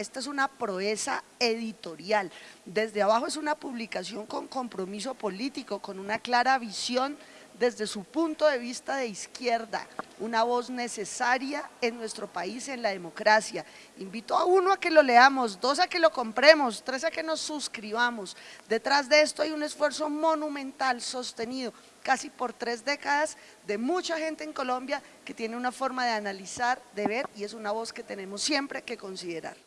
esta es una proeza editorial. Desde abajo es una publicación con compromiso político, con una clara visión desde su punto de vista de izquierda, una voz necesaria en nuestro país, en la democracia. Invito a uno a que lo leamos, dos a que lo compremos, tres a que nos suscribamos. Detrás de esto hay un esfuerzo monumental, sostenido casi por tres décadas de mucha gente en Colombia que tiene una forma de analizar, de ver y es una voz que tenemos siempre que considerar.